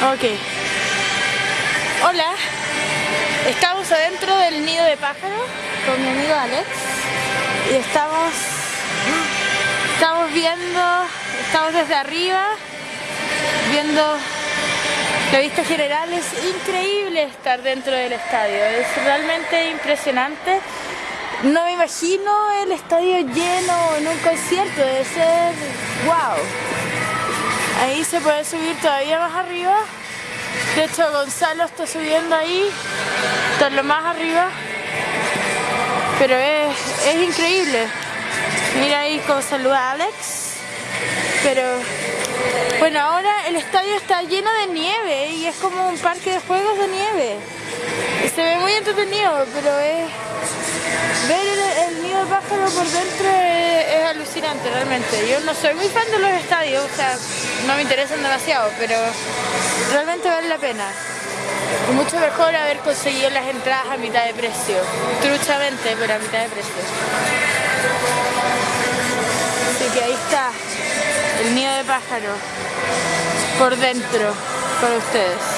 Ok. Hola. Estamos adentro del nido de pájaro con mi amigo Alex. Y estamos... Estamos viendo... Estamos desde arriba viendo la vista general. Es increíble estar dentro del estadio. Es realmente impresionante. No me imagino el estadio lleno en un concierto. Debe ser... ¡Wow! Ahí se puede subir todavía más arriba. De hecho Gonzalo está subiendo ahí, está lo más arriba. Pero es, es increíble. Mira ahí cómo saluda Alex. Pero bueno, ahora el estadio está lleno de nieve y es como un parque de juegos de nieve. Se ve muy entretenido, pero es ver el, nido de pájaro por dentro es, alucinante realmente. Yo no soy muy fan de los estadios, o sea, no me interesan demasiado, pero realmente vale la pena. Mucho mejor haber conseguido las entradas a mitad de precio. Truchamente, pero a mitad de precio. Así que ahí está el nido de pájaro por dentro para ustedes.